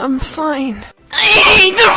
I'm fine. I hate the